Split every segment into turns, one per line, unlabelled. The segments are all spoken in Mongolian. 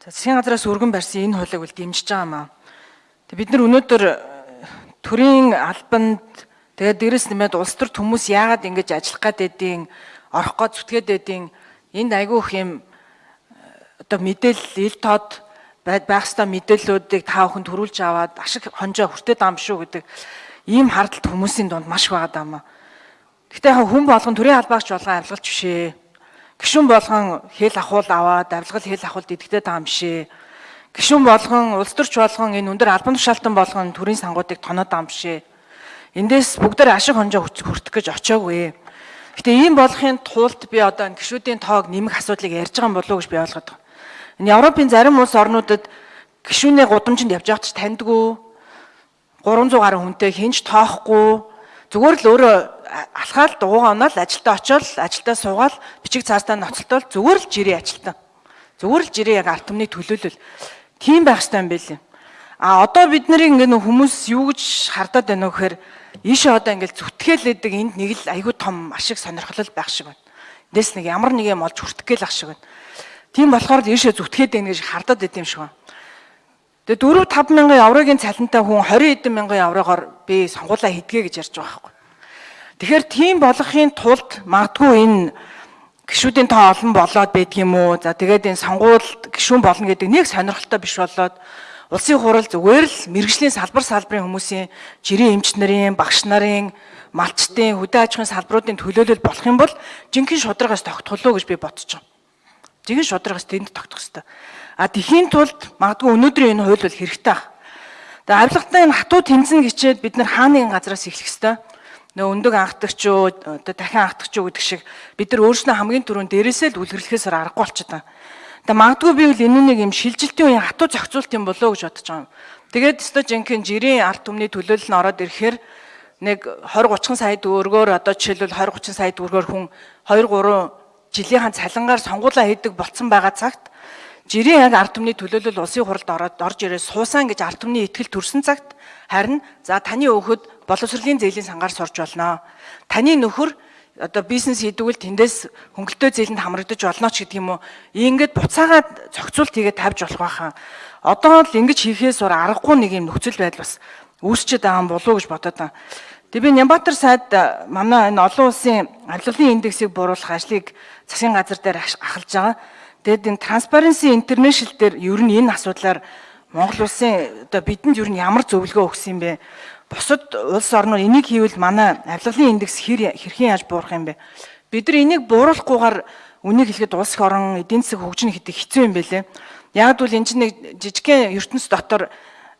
За засгийн газраас өргөн барьсан энэ хуулийг бол дэмжиж байгаа маа. Бид нар өнөөдөр э, төрийн албанд тэгээд дэрэс нэмээд улс төр хүмүүс яагаад ингэж ажиллах гад эдийн орох гад зүтгээд эдийн энд айгүй их юм э, одоо мэдээлэл ил тод байх хэвээр мэдээллүүдийг та бүхэн төрүүлж аваад ашиг хонжоо хүртээд ам шүү гэдэг ийм хардалт хүмүүсийн дунд маш их байгаа даа маа. Гэхдээ хүн болгон төрийн албаагч болгон авилгалч бишээ. Гишүүн болгон хэл ахуул аваад авилгал хэл ахуулд идэхтэй бишээ. Гишүүн болгон улс төрч болгон энэ өндөр албан тушаалтан болгон төрийн сангуудыг тоноод бишээ. Эндээс бүгдээр ашиг хонжоо хүртэх гэж очиагүй. Гэтэ ийм болохын тулд би одоо энэ гишүүдийн тоог нэмэх асуудлыг ярьж байгаа юм болов уу гэж би ойлгоод байна. Энэ Европын зарим улс орнуудад гишүүнээ гудамжинд явж байгач тандгүй 300 гаруй хүнтэй хинж тоохгүй зүгээр л өөрөө алхаал дугуугаа унаал ажилдаа очиод ажилдаа суугаал бичиг цаастаа ноцтол зүгээр л жирийн ажилтан. Зүгээр л жирийн яг арт түмний төлөөлөл. Тийм байх хэрэгтэй юм байл юм. А одоо бид нарыг ингэ хүмүүс юу гэж хардаад байна вэ гэхээр ийшээ одоо ингэ зүтгэлээдэг энд нэг л айгүй том ашиг сонирхол байх шиг байна. Эндээс нэг ямар нэг юм олж хүртэх гээл ах шиг байна. Тийм болохоор ийшээ зүтгээд байна гэж хардаад байт юм шиг байна. Тэгээ 4 5 мянган еврогийн цалинтай хүн 20 эдэн мянган еврогоор би сонгуулаа хийдгээ гэж ярьж байгаа байхгүй. Тэгэхээр тийм болохын тулд магадгүй энэ гişүүдийн тоо олон болоод байдгийм үү. За тэгээд энэ сонгуульд гişүүн болно гэдэг нэг сонирхолтой биш болоод улсын хурал зүгээр л мэрэгжлийн салбар салбарын хүмүүсийн жирийн эмч нарын, багш нарын, малчтын, хөдөө аж ахуйн салбаруудын төлөөлөл болох юм бол жинхэнэ шударгаас тогтхолоо гэж би байгаа. Жинхэнэ шударгаас тэнд тогтох хэрэгтэй. А тэхийн тулд магадгүй өнөөдрийн энэ хууль бол хэрэгтэй. Тэгээ авилгатай энэ хатуу тэмцэн гिचээд бид нар хааны газраас эхлэх хэрэгтэй. Нөө өндөг анхдагч юу одоо дахин анхдагч юу гэдэг шиг бид нар өөрснөө хамгийн түрүүнд дээрээсээ л үлгэрлэхээсээр аргагүй болчиход байна. Тэгээ магадгүй би бол энэ нэг юм шилжилтийн үеийн хатуу зохицуулт юм болоо гэж бодож байгаа юм. Тэгээд өстой жинхэнэ жирийн арт түмний төлөөлөл нь ороод ирэхээр нэг 20 30 сая төгрөгөөр одоо жишээлбэл 20 30 сая төгрөгөөр хүн 2 3 жилийн цалингаар сонгуулаа хийдэг болцсон байгаа цагт жирийн яг ард түмний төлөөлөл улсын хуралд ороод орж ирээ суусан гэж ард түмний итгэл төрсэн цагт харин за таны өөхөд боловсролын зээлийн сангаар сурч болно. Таны нөхөр одоо бизнес хийдгүүл тэндээс хөнгөлтөө зээлэнд хамрагдаж болно ч гэдэг юм уу. Ингээд буцаагаад зохицуулт хийгээд тавьж болох байхаа. Одоо л ингэж хийхээс уур аргагүй нэг юм нөхцөл байдал бас үүсчээд байгаа юм болов уу гэж бодоод байна. Тэгээ би Нямбатар сайд манай энэ олон улсын авилгалын индексийг бууруулах ажлыг засгийн газар дээр ахалж байгаа. Тэгэд энэ Transparency International дээр ер нь энэ асуудлаар Монгол улсын одоо бидэнд нь ямар зөвлөгөө өгсөн юм бэ? Бусад улс орнууд энийг хийвэл манай авилгалын индекс хэр хэрхэн яаж буурах юм бэ? Бид нар энийг бууруулахгүйгээр үнийг хэлэхэд улс орон эдийн засаг хөгжинө гэдэг хэцүү юм байлээ. Яг бол энэ чинь нэг жижигхэн ертөнц дотор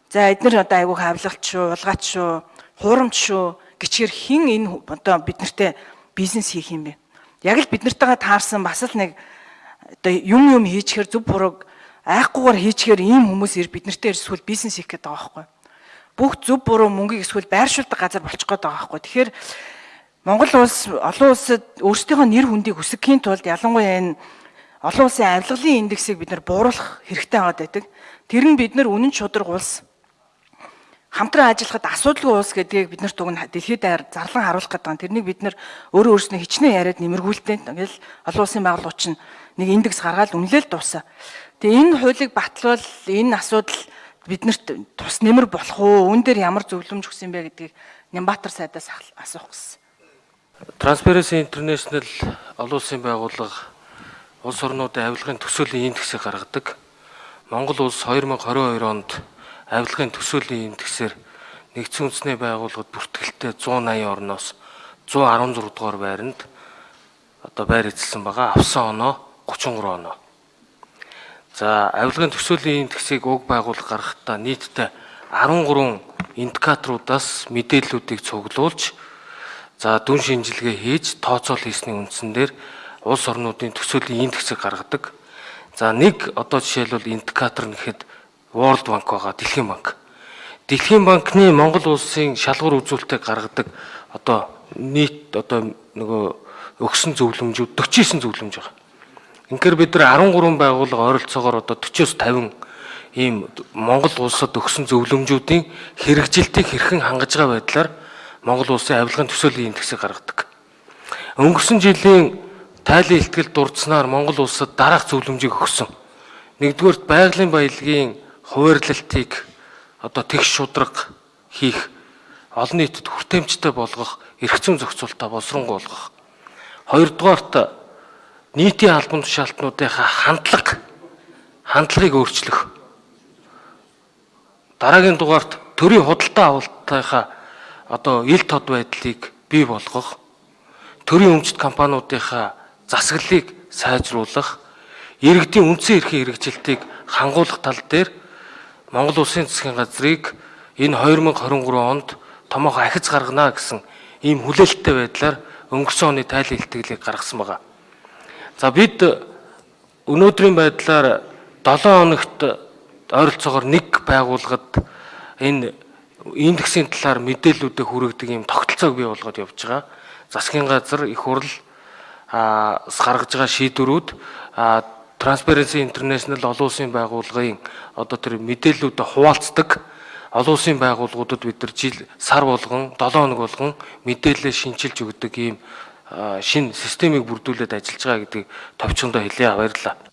за эдгээр одоо айгуух авилгалч шүү, улгаач шүү, хуурамч шүү гिचгэр хин энэ одоо бид нартэй бизнес хийх юм бэ? Яг л бид нартайгаа таарсан бас л нэг одоо юм юм хийчихэр зөв бурууг айхгүйгээр хийчихэр ийм хүмүүс ир бид нартэй ирсвэл бизнес хийх гээд байгаа байхгүй. Бүх зөв буруу мөнгийг эсвэл байршуулдаг газар болчих гээд байгаа байхгүй. Тэгэхээр Монгол улс олон улсад өөрсдийнхөө нэр хүндийг өсгөхийн тулд ялангуяа энэ олон улсын авилгалын индексийг бид нар бууруулах хэрэгтэй байгаад байдаг. Тэр нь бид нар үнэн шударга улс хамтран ажиллахад асуудалгүй улс гэдгийг бид нарт уг нь дэлхийд зарлан харуулах гэдэг. Тэрнийг бид нар өөрөө өөрснөө хичнээн яриад нэмэргүүлдэг. Ингээл олон улсын байгууллагууд чинь нэг индекс гаргаад үнэлэл дуусаа. Тэгээ энэ хуулийг батлвал энэ асуудал биднэрт тус нэмэр болох уу? Үүн дээр ямар зөвлөмж өгсөн бэ гэдгийг Нямбатар сайдаас асуух гэсэн.
Transparency International олон улсын байгууллага улс орнуудын авилгын төсөөлийн индексийг гаргадаг. Монгол улс 2022 онд авилгын төсөөлийн индексээр нэгдсэн үндэсний байгууллагад бүртгэлтэй 180 орноос 116 дугаар байранд одоо байр эзэлсэн байгаа. Авсан оноо 33 оноо. За авилгын төсөөлийн индексийг уг байгууллага гаргахдаа нийтдээ 13 индикаторуудаас мэдээллүүдийг цуглуулж за дүн шинжилгээ хийж тооцоол хийсний үндсэн дээр улс орнуудын төсөөлийн индексийг гаргадаг. За нэг одоо жишээлбэл индикатор нэхэд World Bank байгаа, Дэлхийн банк. Дэлхийн банкны Монгол улсын шалгуур үзүүлэлтийг гаргадаг одоо нийт одоо нөгөө өгсөн зөвлөмжүүд 49 зөвлөмж байгаа. Инхээр бид нар 13 байгууллага ойролцоогоор одоо 40-оос 50 ийм Монгол улсад өгсөн зөвлөмжүүдийн хэрэгжилтийг хэрхэн хангаж байгаа байдлаар Монгол улсын авилгын төсөөлийн индексийг гаргадаг. Өнгөрсөн жилийн тайлын ихтгэл дурдсанаар Монгол улсад дараах зөвлөмжийг өгсөн. нэгдүгээрт байгалийн баялагын хуваарлалтыг одоо тэгш шудраг хийх олон нийтэд хүртээмжтэй болгох эрх зүйн зохицуулалтаа боловсронгуй болгох. Хоёрдугаарт нийтийн албан тушаалтнуудынхаа хандлага хандлагыг өөрчлөх. Дараагийн дугаарт төрийн худалдаа авалтынхаа одоо ил тод байдлыг бий болгох. Төрийн өмчт компаниудынхаа засаглалыг сайжруулах, иргэдийн үндсэн эрхийн хэрэгжилтийг хангуулах тал дээр Монгол Улсын засгийн газрыг энэ 2023 онд томоохон ахиц гаргана гэсэн ийм хүлээлттэй байдлаар өнгөрсөн оны тайлан илтгэлийг гаргасан байгаа. За бид өнөөдрийн байдлаар 7 хоногт ойролцоогоор нэг байгууллагад энэ индексийн талаар мэдээллүүдэд хүргэдэг ийм тогтолцоог бий болгоод явж байгаа. Засгийн газар их хурл аас гаргаж байгаа шийдвэрүүд Transparency International олон улсын байгууллагын одоо тэр мэдээллүүдэд хуваалцдаг олон улсын байгууллагуудад бид нар жил сар болгон 7 хоног болгон мэдээлэл шинчилж өгдөг ийм шин системийг бүрдүүлээд ажиллаж байгаа гэдгийг товчхондоо хэлье баярлалаа.